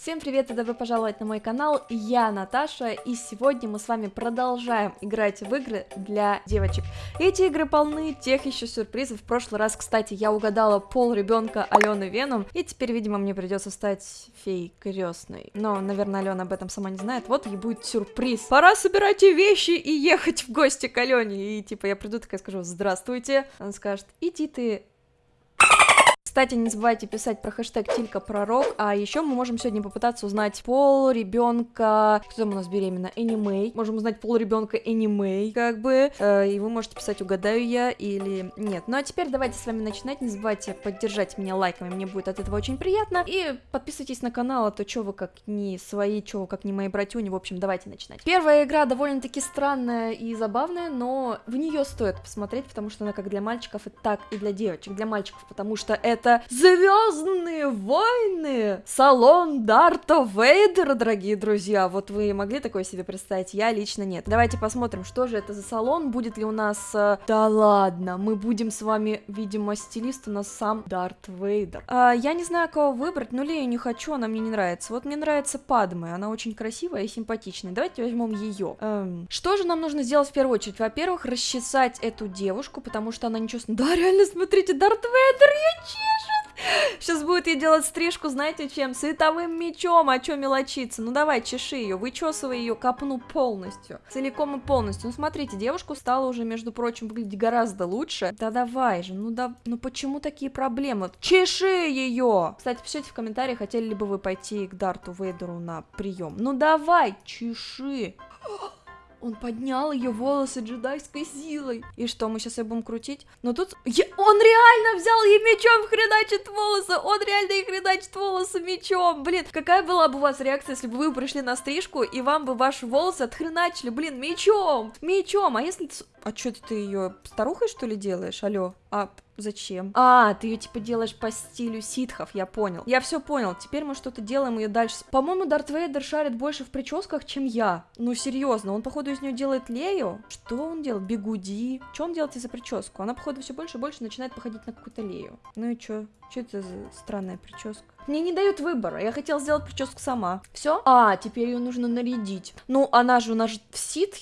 Всем привет и добро пожаловать на мой канал, я Наташа, и сегодня мы с вами продолжаем играть в игры для девочек. Эти игры полны тех еще сюрпризов, в прошлый раз, кстати, я угадала пол ребенка Алены Веном, и теперь, видимо, мне придется стать феей крестной. Но, наверное, Алена об этом сама не знает, вот ей будет сюрприз. Пора собирать вещи и ехать в гости к Алене, и типа я приду такая скажу, здравствуйте, она скажет, иди ты кстати, не забывайте писать про хэштег Тилька Пророк, а еще мы можем сегодня попытаться узнать пол ребенка, кто там у нас беременна, Энимей, можем узнать пол ребенка Энимей, как бы, э, и вы можете писать, угадаю я или нет. Ну а теперь давайте с вами начинать, не забывайте поддержать меня лайками, мне будет от этого очень приятно, и подписывайтесь на канал, а то что вы как не свои, что вы как не мои братюни, в общем, давайте начинать. Первая игра довольно-таки странная и забавная, но в нее стоит посмотреть, потому что она как для мальчиков, и так и для девочек, для мальчиков, потому что это Звездные войны! Салон Дарта Вейдера, дорогие друзья. Вот вы могли такое себе представить? Я лично нет. Давайте посмотрим, что же это за салон, будет ли у нас... Э, да ладно, мы будем с вами, видимо, стилист у нас сам Дарт Вейдер. А, я не знаю, кого выбрать, но Лею не хочу, она мне не нравится. Вот мне нравится Падме, она очень красивая и симпатичная. Давайте возьмем ее. Эм, что же нам нужно сделать в первую очередь? Во-первых, расчесать эту девушку, потому что она ничего... Да, реально, смотрите, Дарт Вейдер, я? Сейчас будет ей делать стрижку, знаете чем? Световым мечом, а чё мелочиться? Ну давай, чеши ее, вычесывай ее копну полностью. Целиком и полностью. Ну смотрите, девушку стала уже, между прочим, выглядеть гораздо лучше. Да давай же, ну да, ну почему такие проблемы? Чеши ее! Кстати, пишите в комментариях, хотели ли бы вы пойти к Дарту Вейдеру на прием. Ну давай, чеши! Он поднял ее волосы джедайской силой. И что, мы сейчас ее будем крутить? Но тут... Я... Он реально взял ей мечом хреначит волосы! Он реально ей хреначит волосы мечом! Блин, какая была бы у вас реакция, если бы вы пришли на стрижку, и вам бы ваши волосы отхреначили, блин, мечом! Мечом! А если... А что ты ее старухой, что ли, делаешь? Алло? А Зачем? А, ты ее типа делаешь по стилю ситхов, я понял. Я все понял, теперь мы что-то делаем ее дальше. По-моему, Дарт Вейдер шарит больше в прическах, чем я. Ну, серьезно, он, походу, из нее делает Лею. Что он делает? Бигуди. Что он делает из-за прическу? Она, походу, все больше и больше начинает походить на какую-то Лею. Ну и что? Что это за странная прическа? Мне не дают выбора, я хотела сделать прическу сама. Все? А, теперь ее нужно нарядить. Ну, она же у нас в ситх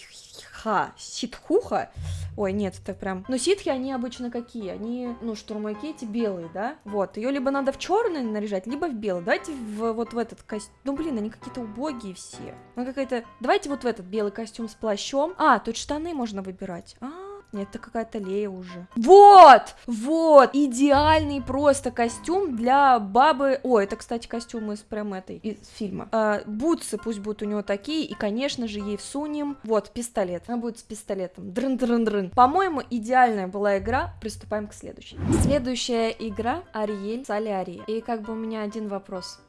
ситха, ситхуха. Ой, нет, это прям... Но ситхи, они обычно какие? Они, ну, штурмовики эти белые, да? Вот, ее либо надо в черный наряжать, либо в белый. Давайте в, вот в этот костюм. Ну, блин, они какие-то убогие все. Ну, какая-то... Давайте вот в этот белый костюм с плащом. А, тут штаны можно выбирать. А, нет, это какая-то Лея уже. Вот! Вот! Идеальный просто костюм для бабы... О, это, кстати, костюм из прям этой, из фильма. А, бутсы пусть будут у него такие, и, конечно же, ей всунем... Вот, пистолет. Она будет с пистолетом. Дрын-дрын-дрын. По-моему, идеальная была игра. Приступаем к следующей. Следующая игра Ариэль Солярия. И как бы у меня один вопрос.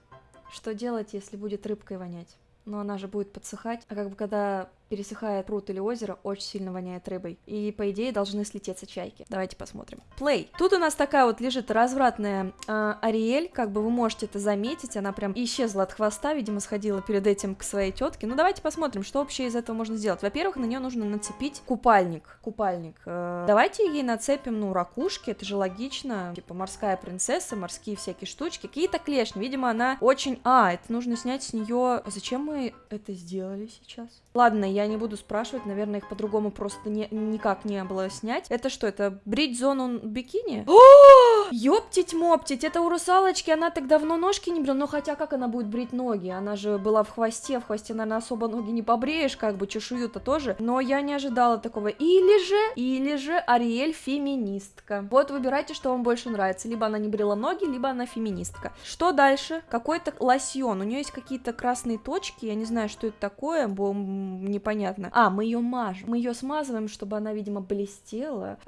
Что делать, если будет рыбкой вонять? Но она же будет подсыхать. А как бы когда пересыхает пруд или озеро, очень сильно воняет рыбой. И, по идее, должны слететься чайки. Давайте посмотрим. Play. Тут у нас такая вот лежит развратная э, Ариэль, как бы вы можете это заметить, она прям исчезла от хвоста, видимо, сходила перед этим к своей тетке. Ну, давайте посмотрим, что вообще из этого можно сделать. Во-первых, на нее нужно нацепить купальник. Купальник. Э, давайте ей нацепим, ну, ракушки, это же логично. Типа морская принцесса, морские всякие штучки. Какие-то клешни. Видимо, она очень... А, это нужно снять с нее... Зачем мы это сделали сейчас? Ладно, я не буду спрашивать, наверное, их по-другому просто не, никак не было снять. Это что, это брить зону бикини? Ёптить-моптить, это у русалочки, она так давно ножки не брила, но хотя как она будет брить ноги? Она же была в хвосте, в хвосте, наверное, особо ноги не побреешь, как бы чешую-то тоже, но я не ожидала такого. Или же, или же Ариэль феминистка. Вот выбирайте, что вам больше нравится, либо она не брила ноги, либо она феминистка. Что дальше? Какой-то лосьон, у нее есть какие-то красные точки, я не знаю, что это такое, бо непонятно. А, мы ее мажем. Мы ее смазываем, чтобы она, видимо, блестела.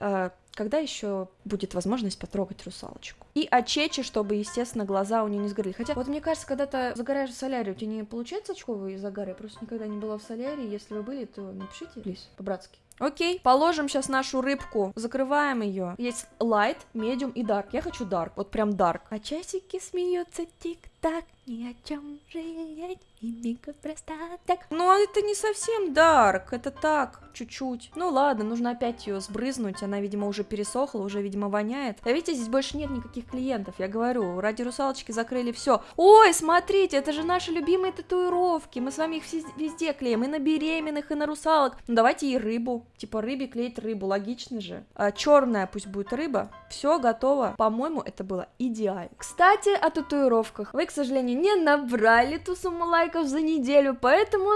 Когда еще будет возможность потрогать русалочку? И очечи, чтобы, естественно, глаза у нее не сгорели. Хотя, вот мне кажется, когда ты загораешь в солярии, у тебя не получается очковые загары? Я просто никогда не была в солярии. Если вы были, то напишите, плиз, по-братски. Окей, положим сейчас нашу рыбку, закрываем ее. Есть light, medium и dark. Я хочу dark, вот прям dark. А часики смеются тик так, ни о чем жалеть и мига просто так. Но это не совсем дарк, это так, чуть-чуть. Ну ладно, нужно опять ее сбрызнуть, она, видимо, уже пересохла, уже, видимо, воняет. А видите, здесь больше нет никаких клиентов, я говорю, ради русалочки закрыли все. Ой, смотрите, это же наши любимые татуировки, мы с вами их везде клеим, и на беременных, и на русалок. Ну давайте и рыбу, типа рыбе клеить рыбу, логично же. А, черная пусть будет рыба, все готово. По-моему, это было идеально. Кстати, о татуировках. Вы, к сожалению, не набрали ту сумму лайков за неделю, поэтому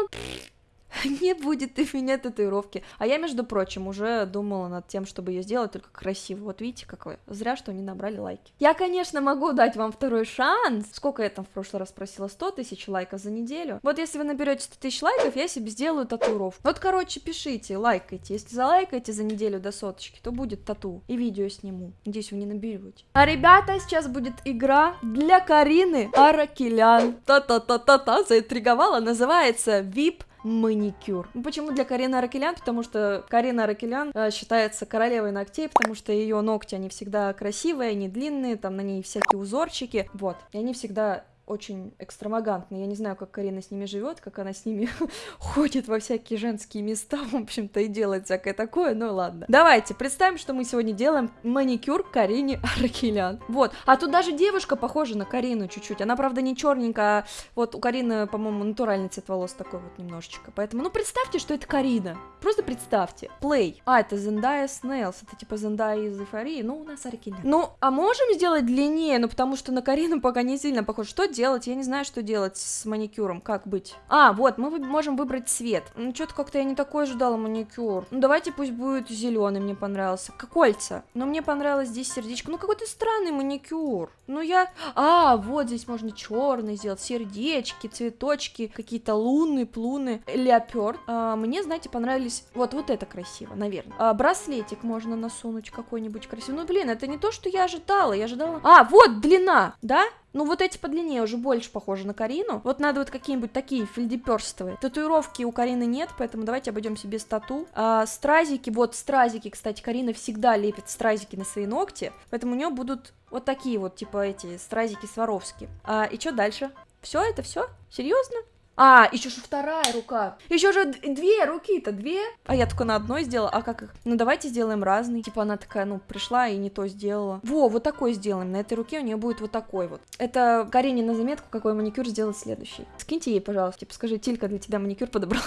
не будет у меня татуировки. А я, между прочим, уже думала над тем, чтобы ее сделать только красиво. Вот видите, как вы. Зря, что не набрали лайки. Я, конечно, могу дать вам второй шанс. Сколько я там в прошлый раз просила? 100 тысяч лайков за неделю. Вот если вы наберете 100 тысяч лайков, я себе сделаю татуировку. Вот, короче, пишите, лайкайте. Если залайкаете за неделю до соточки, то будет тату. И видео сниму. Надеюсь, вы не наберете. А, ребята, сейчас будет игра для Карины Аракелян. Та-та-та-та-та, заинтриговала. Называется VIP маникюр. Ну, почему для Карины Аракелян? Потому что Карина Аракелян э, считается королевой ногтей, потому что ее ногти, они всегда красивые, они длинные, там на ней всякие узорчики, вот, и они всегда очень экстравагантные. Я не знаю, как Карина с ними живет, как она с ними ходит во всякие женские места, в общем-то, и делает всякое такое, ну ладно. Давайте, представим, что мы сегодня делаем маникюр Карине Аракелян. Вот, а тут даже девушка похожа на Карину чуть-чуть. Она, правда, не черненькая, а вот у Карины, по-моему, натуральный цвет волос такой вот немножечко. Поэтому, ну, представьте, что это Карина. Просто представьте. Play. А, это Зендая Снейлс, это типа Зендая из Эйфории, ну, у нас Аракелян. Ну, а можем сделать длиннее, ну, потому что на Карину пока не сильно похож. Что делать? Я не знаю, что делать с маникюром, как быть. А, вот, мы можем выбрать цвет. Ну, что-то как-то я не такой ожидала маникюр. Ну, давайте пусть будет зеленый, мне понравился. Как кольца. Но мне понравилось здесь сердечко. Ну, какой-то странный маникюр. Ну, я... А, вот здесь можно черный сделать, сердечки, цветочки, какие-то луны, плуны, леоперд. А, мне, знаете, понравились... Вот, вот это красиво, наверное. А, браслетик можно насунуть какой-нибудь красивый. Ну, блин, это не то, что я ожидала. Я ожидала... А, вот длина, да? Ну, вот эти подлиннее уже больше похожи на Карину. Вот надо вот какие-нибудь такие фельдеперстовые. Татуировки у Карины нет, поэтому давайте обойдемся без тату. А, стразики, вот стразики, кстати, Карина всегда лепит стразики на свои ногти, поэтому у нее будут вот такие вот, типа эти стразики Сваровски. А, и что дальше? Все, это все? Серьезно? А, еще же вторая рука. Еще же две руки-то, две. А я только на одной сделала. А как их? Ну, давайте сделаем разный. Типа она такая, ну, пришла и не то сделала. Во, вот такой сделаем. На этой руке у нее будет вот такой вот. Это Карине на заметку, какой маникюр сделать следующий. Скиньте ей, пожалуйста. Типа, скажи, Тилька для тебя маникюр подобрала.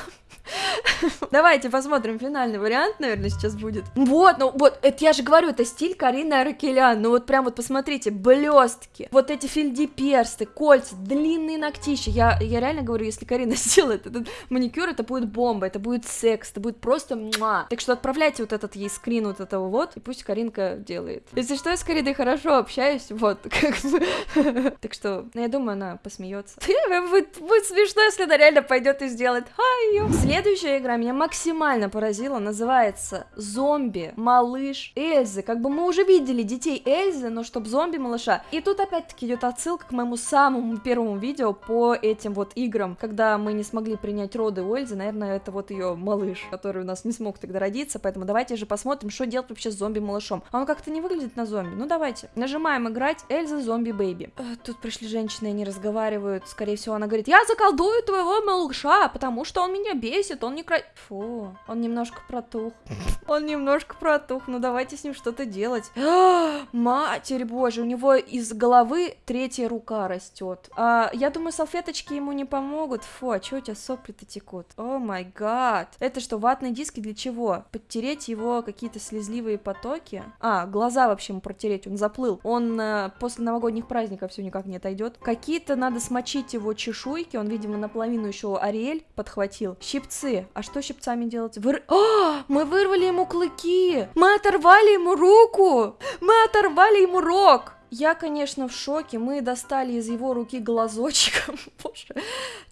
Давайте посмотрим финальный вариант, наверное, сейчас будет. Вот, ну вот, это я же говорю, это стиль Карины Аракелян. Ну вот прям вот посмотрите, блестки, вот эти персты, кольца, длинные ногтища. Я, я реально говорю, если Карина сделает этот маникюр, это будет бомба, это будет секс, это будет просто муа. Так что отправляйте вот этот ей скрин вот этого вот, и пусть Каринка делает. Если что, я с Кариной хорошо общаюсь, вот, как бы. Так что, ну, я думаю, она посмеется. Будет, смешно, если она реально пойдет и сделает. Ай, Следующая игра меня максимально поразила, называется «Зомби малыш Эльзы». Как бы мы уже видели детей Эльзы, но чтоб зомби малыша. И тут опять-таки идет отсылка к моему самому первому видео по этим вот играм, когда мы не смогли принять роды у Эльзы, наверное, это вот ее малыш, который у нас не смог тогда родиться, поэтому давайте же посмотрим, что делать вообще с зомби-малышом. А он как-то не выглядит на зомби, ну давайте. Нажимаем играть Эльза зомби-бэйби. Э, тут пришли женщины, они разговаривают, скорее всего, она говорит, я заколдую твоего малыша, потому что он меня бесит, он не кра... Фу, он немножко протух. Он немножко протух, ну давайте с ним что-то делать. Матерь боже, у него из головы третья рука растет. А, я думаю, салфеточки ему не помогут. Фу, а что у тебя сопли-то текут? О май гад. Это что, ватные диски для чего? Подтереть его какие-то слезливые потоки? А, глаза вообще ему протереть, он заплыл. Он э, после новогодних праздников все никак не отойдет. Какие-то надо смочить его чешуйки, он, видимо, наполовину еще Ариэль подхватил. Щипцы. А что щипцами делать? Выр... А, мы вырвали ему клыки! Мы оторвали ему руку! Мы оторвали ему рог! Я, конечно, в шоке. Мы достали из его руки глазочек. Боже.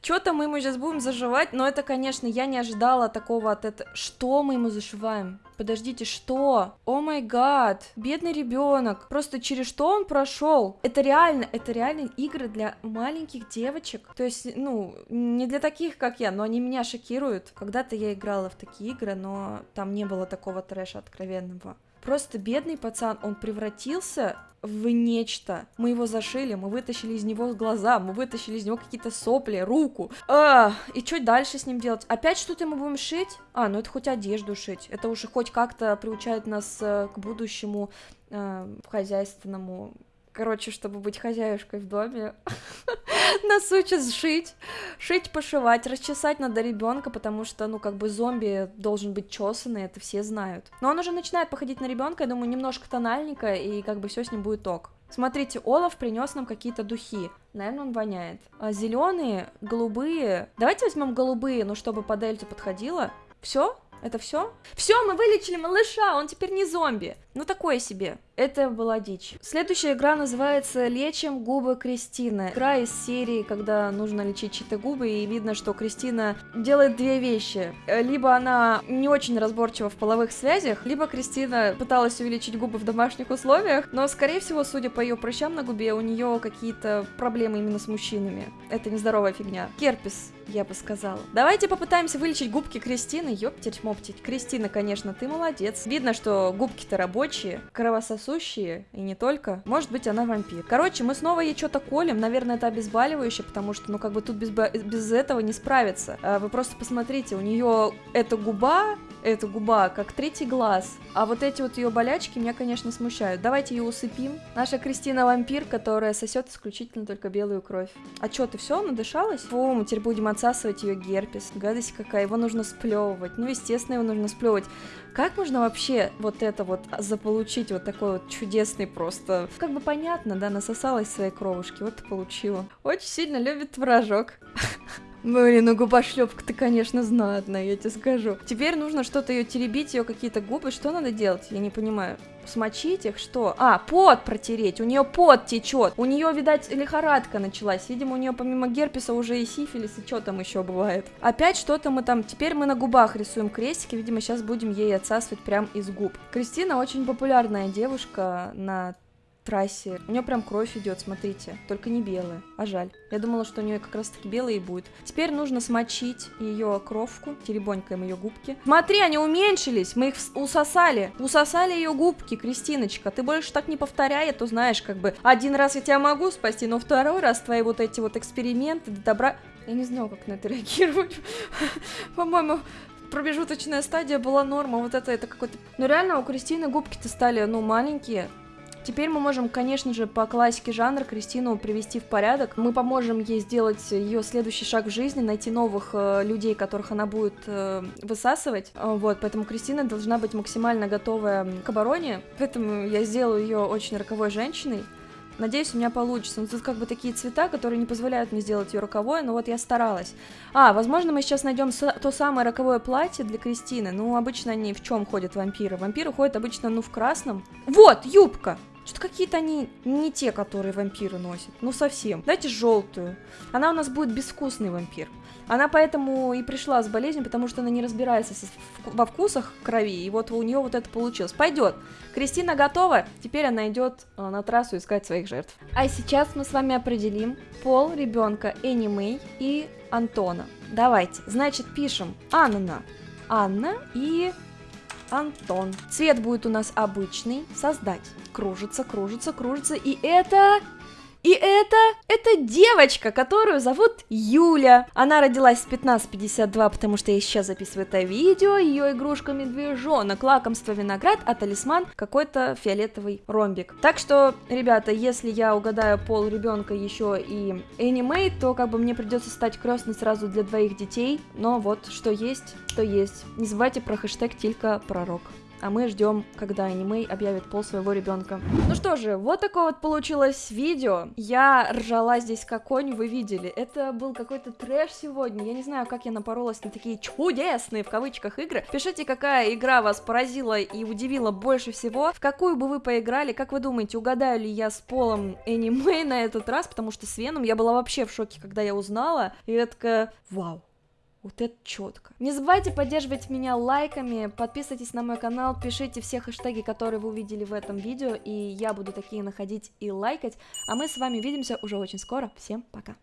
Что-то мы ему сейчас будем заживать, но это, конечно, я не ожидала такого от этого. Что мы ему зашиваем? Подождите, что? О май гад, бедный ребенок. Просто через что он прошел? Это реально, это реально игры для маленьких девочек. То есть, ну, не для таких, как я, но они меня шокируют. Когда-то я играла в такие игры, но там не было такого трэша откровенного. Просто бедный пацан, он превратился в нечто. Мы его зашили, мы вытащили из него глаза, мы вытащили из него какие-то сопли, руку. А, и что дальше с ним делать? Опять что-то мы будем шить? А, ну это хоть одежду шить. Это уже хоть как-то приучает нас э, к будущему э, хозяйственному короче, чтобы быть хозяюшкой в доме, нас учат шить, шить, пошивать, расчесать надо ребенка, потому что, ну, как бы зомби должен быть чесанный, это все знают. Но он уже начинает походить на ребенка, я думаю, немножко тональника, и как бы все с ним будет ок. Смотрите, Олаф принес нам какие-то духи. Наверное, он воняет. А зеленые, голубые. Давайте возьмем голубые, ну, чтобы по дельте подходило. Все? Это все? Все, мы вылечили малыша, он теперь не зомби. Ну, такое себе. Это была дичь. Следующая игра называется «Лечим губы Кристины». Игра из серии, когда нужно лечить чьи-то губы, и видно, что Кристина делает две вещи. Либо она не очень разборчива в половых связях, либо Кристина пыталась увеличить губы в домашних условиях, но, скорее всего, судя по ее прыщам на губе, у нее какие-то проблемы именно с мужчинами. Это нездоровая фигня. Керпис, я бы сказала. Давайте попытаемся вылечить губки Кристины. Ёптить-моптить. Кристина, конечно, ты молодец. Видно, что губки-то рабочие, кровососущие сосущие, и не только. Может быть, она вампир. Короче, мы снова ей что-то колем, наверное, это обезболивающее, потому что, ну, как бы тут без, без этого не справиться. А вы просто посмотрите, у нее эта губа, эта губа, как третий глаз. А вот эти вот ее болячки меня, конечно, смущают. Давайте ее усыпим. Наша Кристина вампир, которая сосет исключительно только белую кровь. А что, ты все надышалась? Фу, мы теперь будем отсасывать ее герпес. Гадость какая, его нужно сплевывать. Ну, естественно, его нужно сплевывать. Как можно вообще вот это вот заполучить, вот такой вот чудесный просто... Как бы понятно, да, насосалась своей кровушки, вот и получила. Очень сильно любит творожок. Блин, ну губошлепка-то, конечно, знатная, я тебе скажу. Теперь нужно что-то ее теребить, ее какие-то губы. Что надо делать? Я не понимаю. Смочить их? Что? А, пот протереть. У нее пот течет. У нее, видать, лихорадка началась. Видимо, у нее помимо герпеса уже и сифилис, и что там еще бывает. Опять что-то мы там... Теперь мы на губах рисуем крестики. Видимо, сейчас будем ей отсасывать прям из губ. Кристина очень популярная девушка на трассе. У нее прям кровь идет, смотрите. Только не белая, а жаль. Я думала, что у нее как раз таки белые будет. Теперь нужно смочить ее кровку. Теребонькаем ее губки. Смотри, они уменьшились. Мы их усосали. Усосали ее губки, Кристиночка. Ты больше так не повторяй, а то знаешь, как бы один раз я тебя могу спасти, но второй раз твои вот эти вот эксперименты до добра... Я не знаю, как на это реагировать. По-моему, промежуточная стадия была норма, вот это, это какой-то... Ну реально, у Кристины губки-то стали, ну, маленькие, Теперь мы можем, конечно же, по классике жанра Кристину привести в порядок. Мы поможем ей сделать ее следующий шаг в жизни, найти новых э, людей, которых она будет э, высасывать. Э, вот, поэтому Кристина должна быть максимально готовая к обороне. Поэтому я сделаю ее очень роковой женщиной. Надеюсь, у меня получится. Но тут как бы такие цвета, которые не позволяют мне сделать ее роковой, но вот я старалась. А, возможно, мы сейчас найдем то самое роковое платье для Кристины. Ну, обычно они в чем ходят вампиры? Вампиры ходят обычно, ну, в красном. Вот, юбка! Что-то какие-то они не те, которые вампиры носят. Ну, совсем. Дайте желтую. Она у нас будет безвкусный вампир. Она поэтому и пришла с болезнью, потому что она не разбирается во вкусах крови, и вот у нее вот это получилось. Пойдет. Кристина готова, теперь она идет э, на трассу искать своих жертв. А сейчас мы с вами определим пол ребенка Энни Мэй и Антона. Давайте, значит, пишем Анна. Анна и Антон. Цвет будет у нас обычный. Создать. Кружится, кружится, кружится. И это и это, это девочка, которую зовут Юля. Она родилась в 1552, потому что я сейчас записываю это видео. Ее игрушка медвежонок, лакомство виноград, а талисман какой-то фиолетовый ромбик. Так что, ребята, если я угадаю пол ребенка еще и аниме, то как бы мне придется стать крестной сразу для двоих детей. Но вот, что есть, то есть. Не забывайте про хэштег Тилька Пророк а мы ждем, когда аниме объявит пол своего ребенка. Ну что же, вот такое вот получилось видео. Я ржала здесь как конь, вы видели. Это был какой-то трэш сегодня. Я не знаю, как я напоролась на такие чудесные, в кавычках, игры. Пишите, какая игра вас поразила и удивила больше всего. В какую бы вы поиграли, как вы думаете, угадаю ли я с полом аниме на этот раз, потому что с Веном я была вообще в шоке, когда я узнала. И я такая, вау, вот это четко. Не забывайте поддерживать меня лайками, подписывайтесь на мой канал, пишите все хэштеги, которые вы увидели в этом видео, и я буду такие находить и лайкать. А мы с вами увидимся уже очень скоро. Всем пока!